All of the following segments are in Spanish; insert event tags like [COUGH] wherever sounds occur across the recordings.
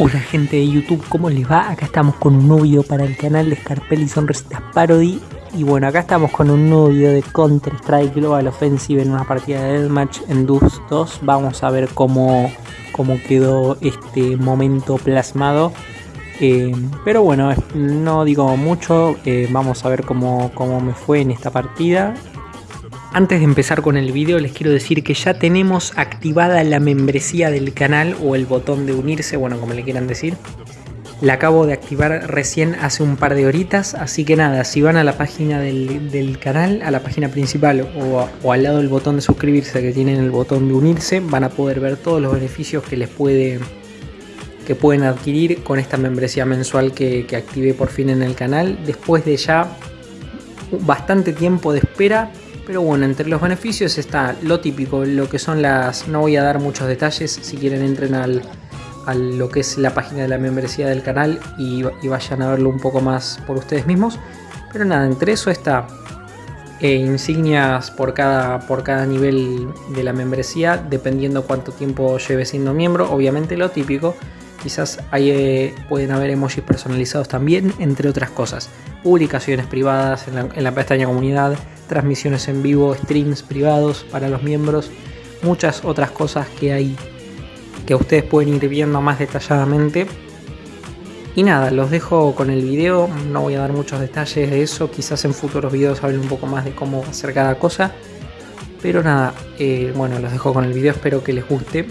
Hola gente de YouTube, ¿cómo les va? Acá estamos con un nuevo video para el canal de Scarpelli Sonrisitas Parody. Y bueno, acá estamos con un nuevo video de Counter Strike Global Offensive en una partida de Deathmatch en Dus 2 Vamos a ver cómo, cómo quedó este momento plasmado. Eh, Pero bueno, no digo mucho, eh, vamos a ver cómo, cómo me fue en esta partida antes de empezar con el video les quiero decir que ya tenemos activada la membresía del canal o el botón de unirse, bueno como le quieran decir. La acabo de activar recién hace un par de horitas, así que nada, si van a la página del, canal, a la página principal o, al lado del botón de suscribirse que tienen el botón de unirse, van a poder ver todos los beneficios que les que pueden adquirir con esta membresía mensual que, que activé por fin en el canal, después de ya bastante tiempo de espera pero bueno, entre los beneficios está lo típico, lo que son las... No voy a dar muchos detalles, si quieren entren al, a lo que es la página de la membresía del canal y, vayan a verlo un poco más por ustedes mismos. Pero nada, entre eso está eh, insignias por cada, por cada nivel de la membresía, dependiendo cuánto tiempo lleve siendo miembro. Obviamente lo típico, quizás ahí eh, pueden haber emojis personalizados también, entre otras cosas. Publicaciones privadas en la, en la pestaña comunidad, transmisiones en vivo, streams privados para los miembros, muchas otras cosas que hay que ustedes pueden ir viendo más detalladamente. Y nada, los dejo con el video, no voy a dar muchos detalles de eso, quizás en futuros videos hable un poco más de cómo hacer cada cosa. Pero nada, eh, bueno, los dejo con el video, espero que les guste.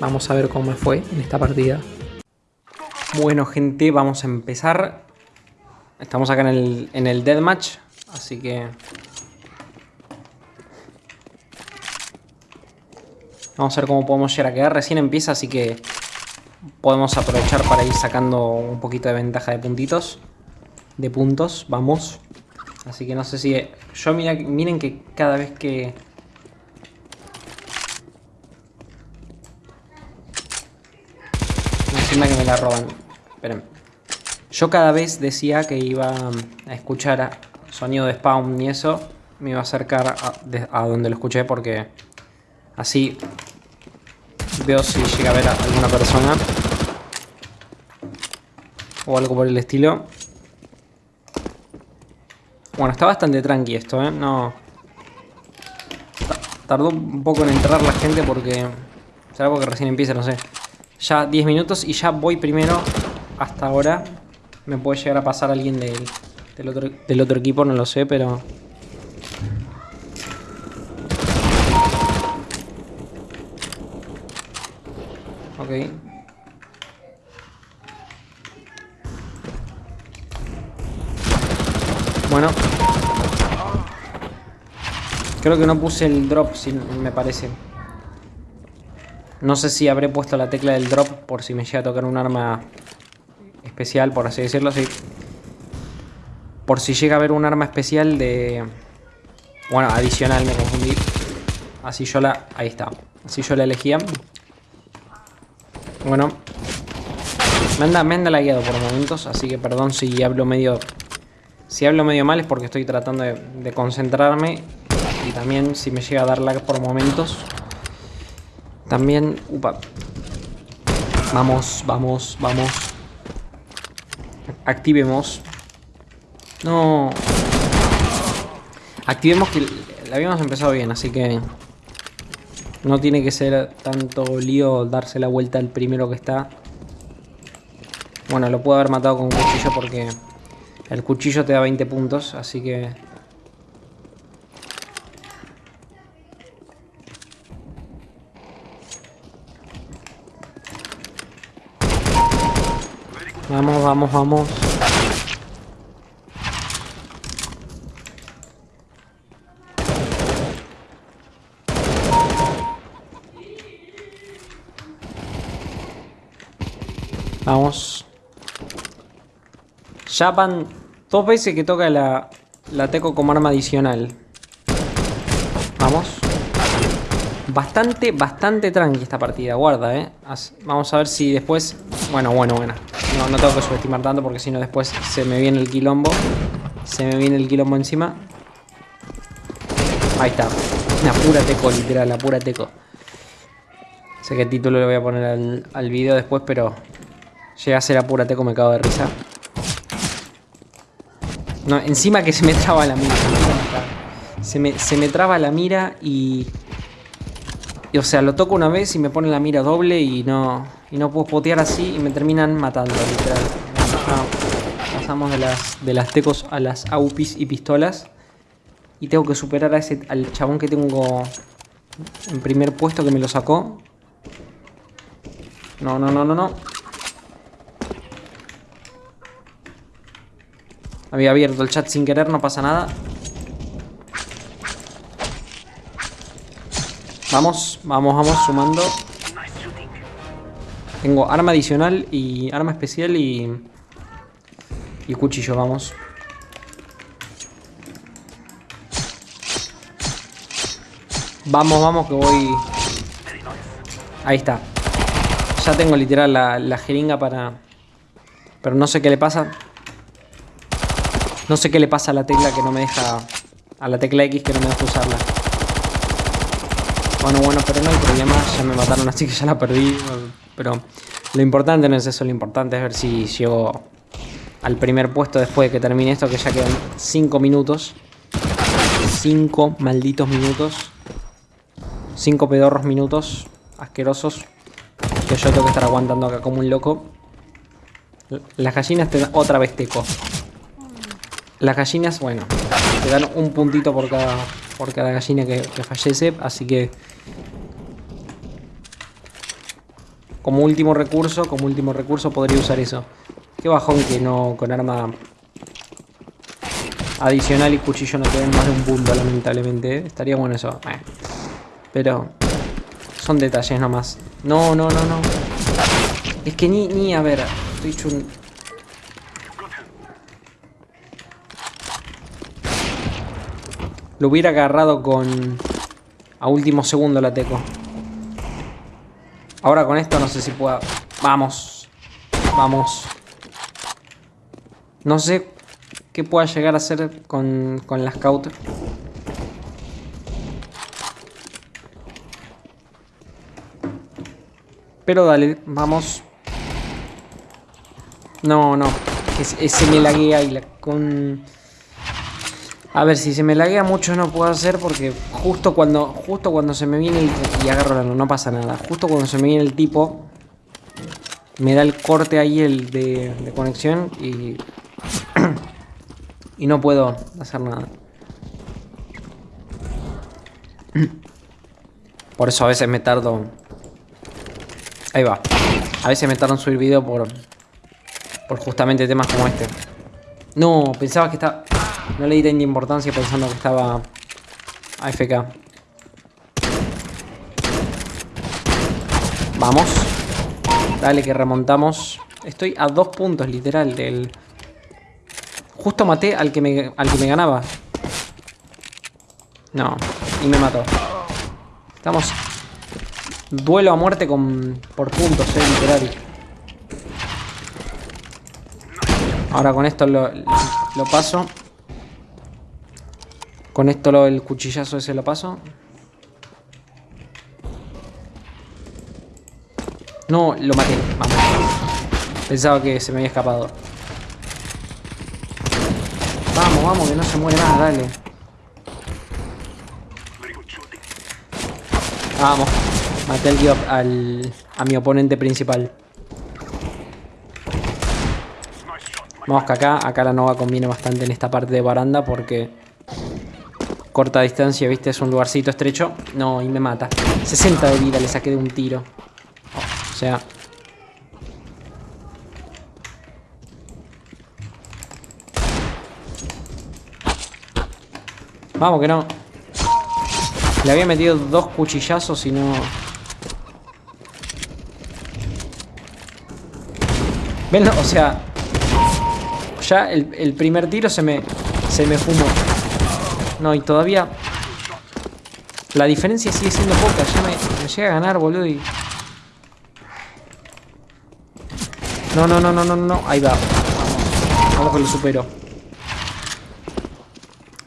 Vamos a ver cómo fue en esta partida. Bueno gente, vamos a empezar. Estamos acá en el, en el Deathmatch, así que Vamos a ver cómo podemos llegar a quedar. Recién empieza, así que podemos aprovechar para ir sacando un poquito de ventaja de puntitos. De puntos, vamos. Así que no sé si... Yo mira, miren que cada vez que... Encima que me la roban. Esperen. Yo cada vez decía que iba a escuchar sonido de spawn y eso. Me iba a acercar a, a donde lo escuché porque... Así Veo si llega a ver a alguna persona. O algo por el estilo. Bueno, está bastante tranqui esto, ¿eh? No... Tardó un poco en entrar la gente porque... Será porque recién empieza, no sé. Ya 10 minutos y ya voy primero. Hasta ahora. Me puede llegar a pasar alguien del, otro equipo, no lo sé, pero... Bueno. Creo que no puse el drop, me parece. No sé si habré puesto la tecla del drop por si me llega a tocar un arma especial, por así decirlo, sí. Por si llega a haber un arma especial de... Bueno, adicional, me confundí. Así yo la... Ahí está. Así yo la elegía. Bueno. Me anda, me anda lagueado por momentos, así que perdón si hablo medio... Si hablo medio mal es porque estoy tratando de, concentrarme. Y también si me llega a dar lag por momentos. También... Upa. Vamos, vamos, vamos. Activemos. No. Activemos que la habíamos empezado bien, así que... No tiene que ser tanto lío darse la vuelta al primero que está. Bueno, lo puedo haber matado con un cuchillo porque el cuchillo te da 20 puntos, así que... Vamos, vamos, vamos. Vamos. Ya van dos veces que toca la, la teco como arma adicional. Vamos. Bastante, bastante tranqui esta partida, guarda, eh. Vamos a ver si después... Bueno, bueno, bueno. No, no tengo que subestimar tanto porque si no después se me viene el quilombo. Se me viene el quilombo encima. Ahí está. Una pura teco, literal, la pura teco. Sé que el título lo voy a poner al, al video después, pero Llega a ser apúrate como me cago de risa. No, encima que se me traba la mira. Se me, se me traba la mira y, y... O sea, lo toco una vez y me pone la mira doble y no... Y no puedo potear así y me terminan matando, literal. pasamos de las, de las tecos a las AUPIs y pistolas. Y tengo que superar a ese, al chabón que tengo en primer puesto que me lo sacó. No, no, no, no, no. Había abierto el chat sin querer, no pasa nada. Vamos, vamos, vamos, sumando. Tengo arma adicional y arma especial y... Y cuchillo, vamos. Vamos, vamos, que voy... Ahí está. Ya tengo literal la, la jeringa para... Pero no sé qué le pasa. No sé qué le pasa a la tecla que no me deja... A la tecla X que no me deja usarla. Bueno, bueno, pero no hay problema. Ya me mataron [LAUGHS] así que ya la perdí. Pero lo importante no es eso. Lo importante es ver si llego al primer puesto después de que termine esto. Que ya quedan 5 minutos. 5 malditos minutos. 5 pedorros minutos. Asquerosos. Que yo tengo que estar aguantando acá como un loco. Las gallinas te otra vez teco. Las gallinas, bueno, te dan un puntito por cada, por cada gallina que, fallece, así que... Como último recurso, como último recurso podría usar eso. Qué bajón que no con arma adicional y cuchillo no te den más de un punto, lamentablemente. ¿eh? Estaría bueno eso. Eh. Pero son detalles nomás. No, no, no, no. Es que ni, ni a ver, estoy hecho un Lo hubiera agarrado con... A último segundo la teco. Ahora con esto no sé si pueda... Vamos. Vamos. No sé qué pueda llegar a hacer con, con la scout. Pero dale, vamos. No, no. Ese me laguea y la con... A ver, si se me laguea mucho no puedo hacer porque justo cuando justo cuando se me viene el... Y agarro la no pasa nada. Justo cuando se me viene el tipo, me da el corte ahí el de, de conexión y... [CLEARS THROAT] y no puedo hacer nada. Por eso a veces me tardo... Ahí va. A veces me tardo en subir video por... Por justamente temas como este. No, pensaba que estaba... No le di tanta importancia pensando que estaba AFK. Vamos. Dale que remontamos. Estoy a dos puntos, literal, del... Justo maté al que me, al que me ganaba. No, y me mató. Estamos... Duelo a muerte con por puntos, eh, literal. Ahora con esto lo, lo paso. Con esto el cuchillazo ese lo paso. No, lo maté. Vamos. Pensaba que se me había escapado. Vamos, vamos, que no se muere más, dale. Vamos. Maté al, al, a mi oponente principal. Vamos que acá, acá la Nova conviene bastante en esta parte de baranda porque corta distancia, ¿viste? Es un lugarcito estrecho. No, y me mata. 60 de vida le saqué de un tiro. o sea... Vamos que no. Le había metido dos cuchillazos y no... ¿Ven? O sea... Ya el, primer tiro se me... Se me fumó. No, y todavía... La diferencia sigue siendo poca. Ya me, llega a ganar, boludo, y... No, no, no, no, no, no. Ahí va. Vamos. Vamos que lo supero.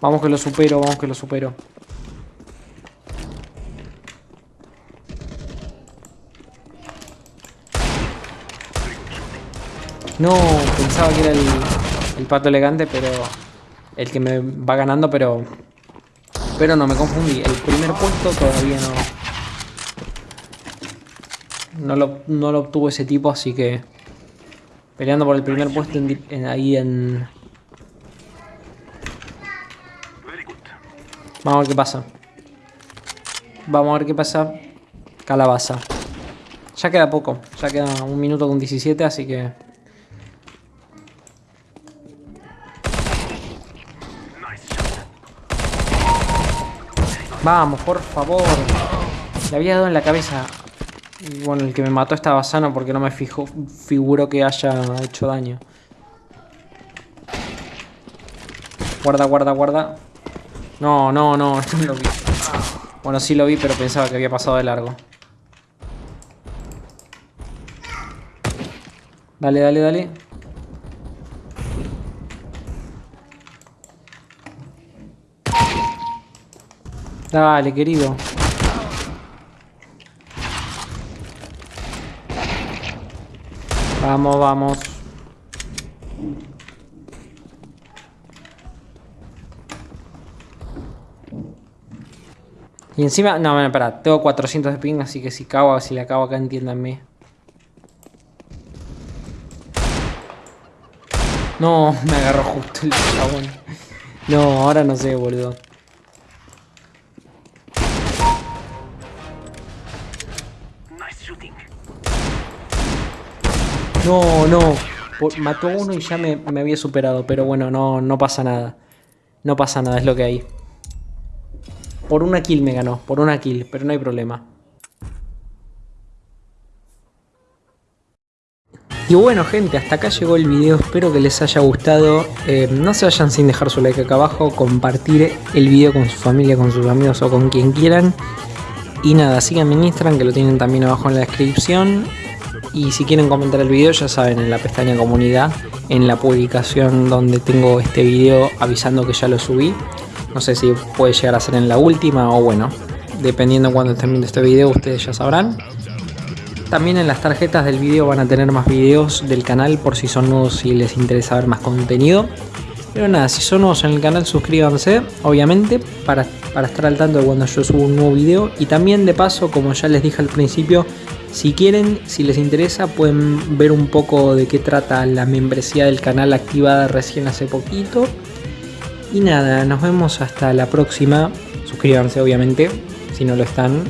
Vamos que lo supero, vamos que lo supero. No, pensaba que era el, el pato elegante, pero el que me va ganando, pero pero no, me confundí. El primer puesto todavía no... No lo, no lo obtuvo ese tipo, así que... Peleando por el primer puesto en, ahí en... Vamos a ver qué pasa. Vamos a ver qué pasa. Calabaza. Ya queda poco. Ya queda un minuto con 17, así que... Vamos, por favor. Le había dado en la cabeza. bueno, el que me mató estaba sano porque no me fijo, figuro que haya hecho daño. Guarda, guarda, guarda. No, no, no, [LAUGHS] no lo vi. Bueno, sí lo vi, pero pensaba que había pasado de largo. Dale, dale, dale. Dale, querido. Vamos, vamos. Y encima, no, bueno, espera, tengo 400 de ping, así que si cago, si le acabo acá, entiéndanme. No, [LAUGHS] me agarró justo el chabón. No, ahora no sé, boludo. No, no. mató uno y ya me, había superado. Pero bueno, no, no pasa nada. No pasa nada, es lo que hay. Por una kill me ganó. Por una kill, pero no hay problema. Y bueno gente, hasta acá llegó el video, espero que les haya gustado, eh, no se vayan sin dejar su like acá abajo, compartir el video con su familia, con sus amigos o con quien quieran. Y nada, síganme en Instagram que lo tienen también abajo en la descripción. Y si quieren comentar el video ya saben en la pestaña comunidad, en la publicación donde tengo este video avisando que ya lo subí. No sé si puede llegar a ser en la última o bueno, dependiendo cuando estén viendo este video ustedes ya sabrán. También en las tarjetas del video van a tener más videos del canal por si son nuevos y les interesa ver más contenido. Pero nada, si son nuevos en el canal suscríbanse, obviamente, para, para estar al tanto de cuando yo subo un nuevo video. Y también de paso, como ya les dije al principio, si quieren, si les interesa, pueden ver un poco de qué trata la membresía del canal activada recién hace poquito. Y nada, nos vemos hasta la próxima. Suscríbanse obviamente, si no lo están.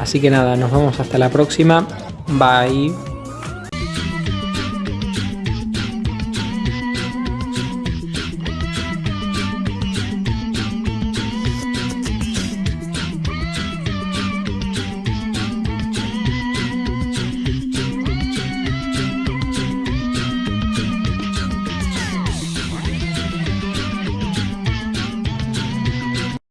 Así que nada, nos vemos hasta la próxima. Bye.